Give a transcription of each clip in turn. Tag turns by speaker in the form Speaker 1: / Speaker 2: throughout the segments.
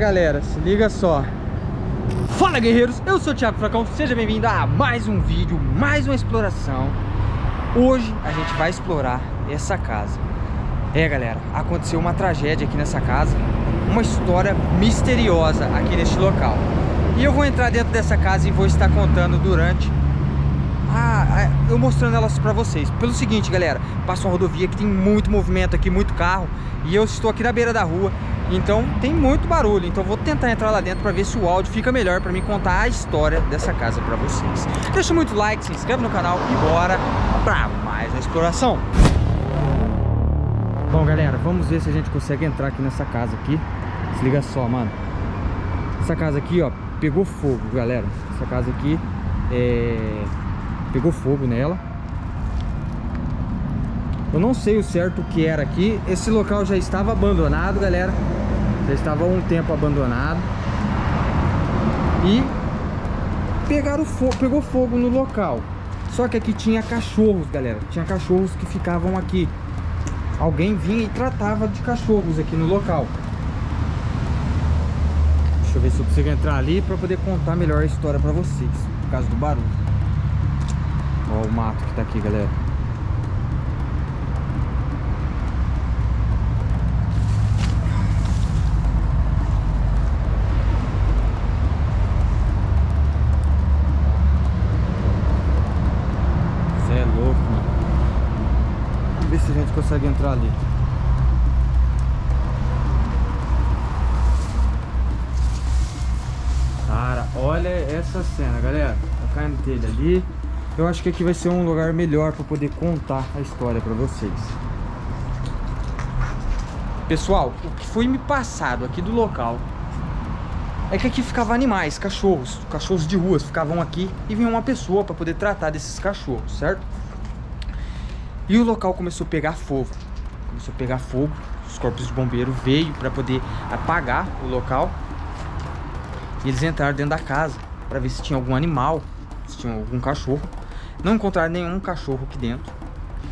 Speaker 1: galera, se liga só. Fala guerreiros, eu sou o Thiago Fracão, seja bem-vindo a mais um vídeo, mais uma exploração. Hoje a gente vai explorar essa casa. É galera, aconteceu uma tragédia aqui nessa casa Uma história misteriosa aqui neste local. E eu vou entrar dentro dessa casa e vou estar contando durante ah, eu mostrando elas pra vocês. Pelo seguinte, galera Passa uma rodovia que tem muito movimento aqui, muito carro E eu estou aqui na beira da rua Então tem muito barulho. Então vou tentar entrar lá dentro pra ver se o áudio fica melhor Pra mim contar a história dessa casa pra vocês. Deixa muito like, se inscreve no canal E bora pra mais uma exploração. Bom, galera, vamos ver se a gente consegue entrar aqui nessa casa aqui. Se liga só, mano. Essa casa aqui, ó, pegou fogo, galera. Essa casa aqui é pegou fogo nela. Eu não sei o certo o que era aqui. Esse local já estava abandonado, galera. Já estava há um tempo abandonado. E pegaram fogo, pegou fogo no local. Só que aqui tinha cachorros, galera. Tinha cachorros que ficavam aqui. Alguém vinha e tratava de cachorros aqui no local. Deixa eu ver se eu consigo entrar ali para poder contar melhor a história para vocês. Por causa do barulho. Olha o mato que tá aqui, galera. Você é louco, mano. Vamos ver se a gente consegue entrar ali. Cara, olha essa cena, galera. Tá caindo telha ali. Eu acho que aqui vai ser um lugar melhor para poder contar a história para vocês. Pessoal, o que foi me passado aqui do local é que aqui ficavam animais, cachorros, cachorros de ruas ficavam aqui e vinha uma pessoa para poder tratar desses cachorros, certo? E o local começou a pegar fogo, começou a pegar fogo, os corpos de bombeiro veio para poder apagar o local e eles entraram dentro da casa para ver se tinha algum animal, se tinha algum cachorro não encontraram nenhum cachorro aqui dentro.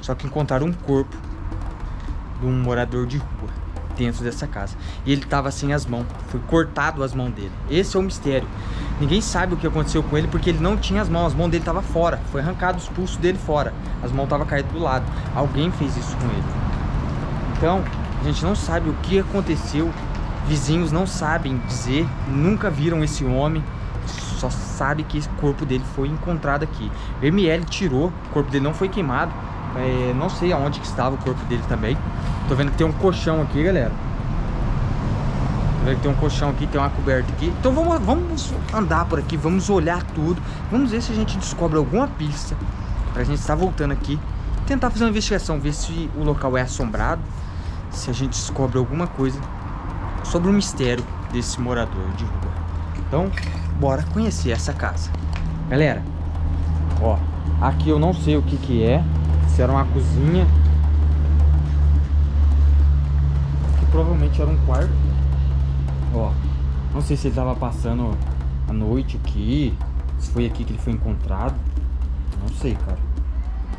Speaker 1: Só que encontraram um corpo de um morador de rua dentro dessa casa. E ele estava sem as mãos. Foi cortado as mãos dele. Esse é o mistério. Ninguém sabe o que aconteceu com ele porque ele não tinha as mãos. As mãos dele estavam fora. Foi arrancado os pulsos dele fora. As mãos estavam caídas do lado. Alguém fez isso com ele. Então, a gente não sabe o que aconteceu. Vizinhos não sabem dizer. Nunca viram esse homem só sabe que esse corpo dele foi encontrado aqui. O ML tirou, o corpo dele não foi queimado. É, não sei aonde que estava o corpo dele também. Tô vendo que tem um colchão aqui, galera. Tem um colchão aqui, tem uma coberta aqui. Então vamos, vamos andar por aqui, vamos olhar tudo. Vamos ver se a gente descobre alguma pista. Pra gente estar voltando aqui. Tentar fazer uma investigação, ver se o local é assombrado. Se a gente descobre alguma coisa sobre o mistério desse morador de rua. Então, bora conhecer essa casa. Galera, ó, aqui eu não sei o que que é. Se era uma cozinha. Que provavelmente era um quarto. Ó, não sei se ele tava passando a noite aqui. Se foi aqui que ele foi encontrado. Não sei, cara.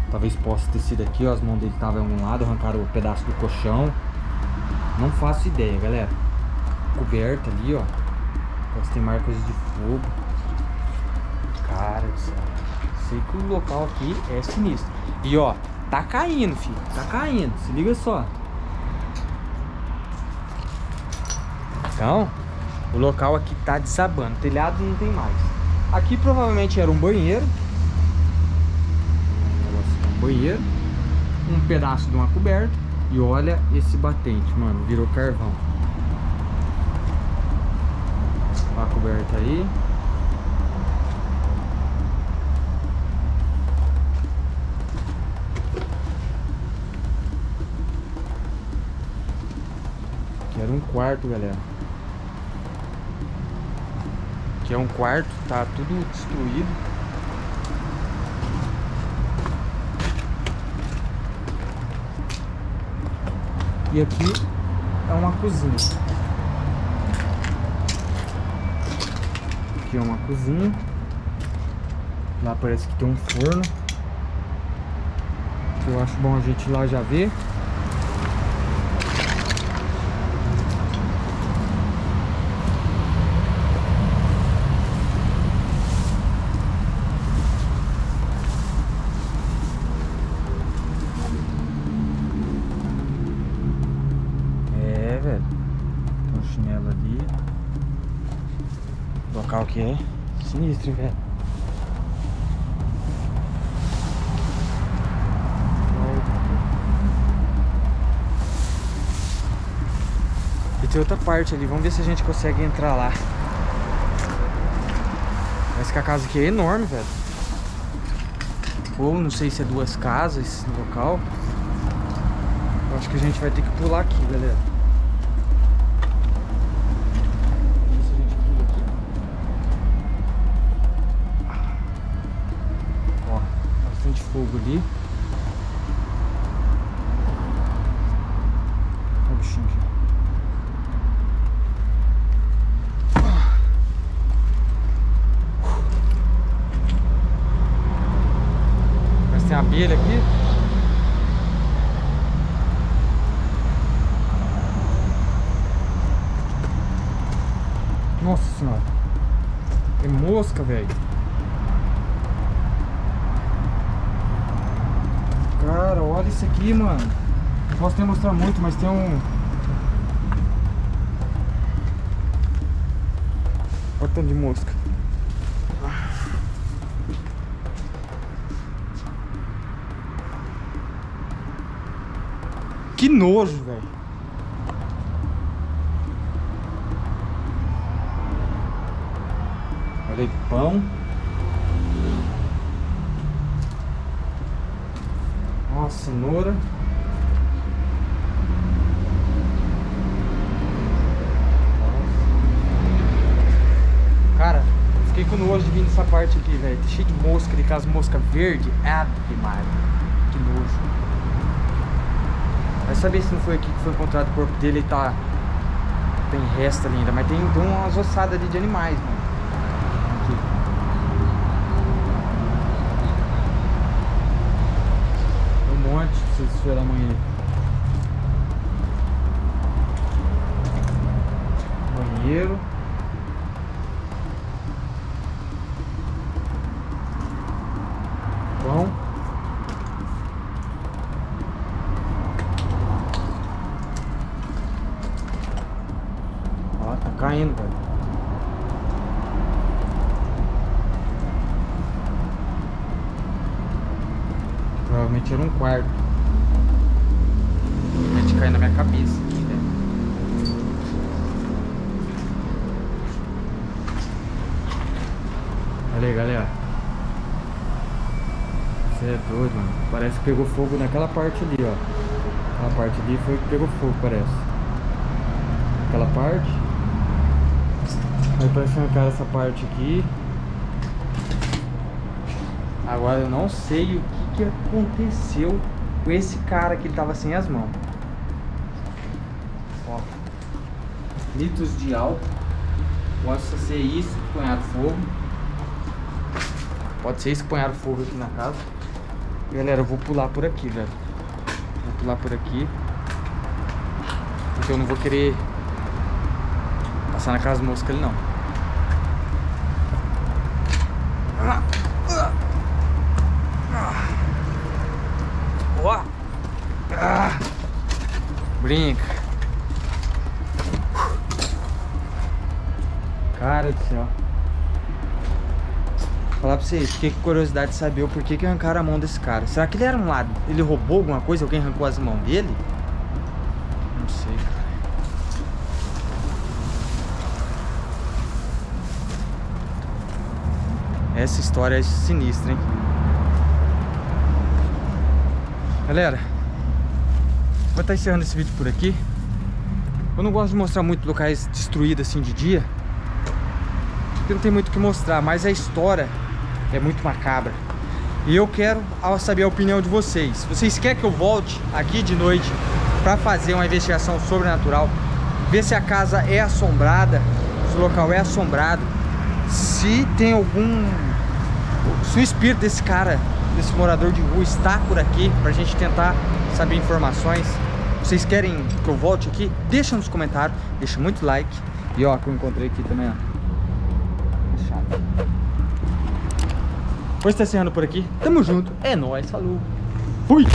Speaker 1: Talvez possa ter sido aqui, ó. As mãos dele estavam em um lado, arrancaram o um pedaço do colchão. Não faço ideia, galera. Coberta ali, ó. Posso ter marcas de fogo. Cara. Sei que o local aqui é sinistro. E ó, tá caindo, filho. Tá caindo. Se liga só. Então, o local aqui tá desabando. telhado não tem mais. Aqui provavelmente era um banheiro. Um banheiro. Um pedaço de uma coberta. E olha esse batente, mano. Virou carvão. a coberta aí. Aqui era um quarto, galera. Aqui é um quarto, tá tudo destruído. E aqui é uma cozinha. aqui é uma cozinha. Lá parece que tem um forno. Eu acho bom a gente ir lá já ver. Chinelo ali. O local que é sinistro, velho. E tem outra parte ali, vamos ver se a gente consegue entrar lá. Parece que a casa aqui é enorme, velho. Ou não sei se é duas casas no local. Eu acho que a gente vai ter que pular aqui, galera. Fogo ali. Olha o bichinho aqui. Mas tem abelha aqui. Nossa senhora. Tem mosca, velho. Olha isso aqui, mano. Não posso nem mostrar muito, mas tem um... Olha o tanto de mosca. Que nojo, velho. Olha aí, pão. Cenoura. Cara, fiquei com nojo de vir nessa parte aqui, velho. Tá cheio de mosca ali, aquelas moscas verdes. Ah, que Maria. Que nojo. Vai saber se não foi aqui que foi encontrado o corpo dele e tá. Tem resto ali ainda, mas tem, tem umas ossadas ali de animais, mano. Aqui. Tem um esperar amanhã. Banheiro. Pão. Ó, tá caindo, velho. Provavelmente era um quarto. Na minha cabeça. Olha aí, galera. Você é doido, mano. Parece que pegou fogo naquela parte ali, ó. Aquela parte ali foi que pegou fogo, parece. Aquela parte. Aí parece arrancar essa parte aqui. Agora eu não sei o que, que aconteceu com esse cara que ele tava sem as mãos. Ó. Litros de álcool. Possa ser isso punharam fogo. Pode ser isso punharam fogo aqui na casa. Galera, eu vou pular por aqui, velho. Vou pular por aqui. Porque eu não vou querer passar na casa mosca ali não. Ó. Ah. Brinca. Cara do céu. Falar pra vocês, fiquei com curiosidade de saber o porquê que arrancaram a mão desse cara. Será que ele era um lado? Ele roubou alguma coisa? Alguém arrancou as mãos dele? Não sei, cara. Essa história é sinistra, hein? Galera, vou estar encerrando esse vídeo por aqui. Eu não gosto de mostrar muito locais destruídos assim de dia. Porque não tem muito o que mostrar, mas a história é muito macabra. E eu quero saber a opinião de vocês. Vocês querem que eu volte aqui de noite para fazer uma investigação sobrenatural? Ver se a casa é assombrada, se o local é assombrado, se tem algum... Se o espírito desse cara, desse morador de rua está por aqui, pra gente tentar saber informações. Vocês querem que eu volte aqui? Deixa nos comentários, deixa muito like. E ó, que eu encontrei aqui também, ó. Vou estar encerrando por aqui. Tamo junto. É nóis. Falou. Fui.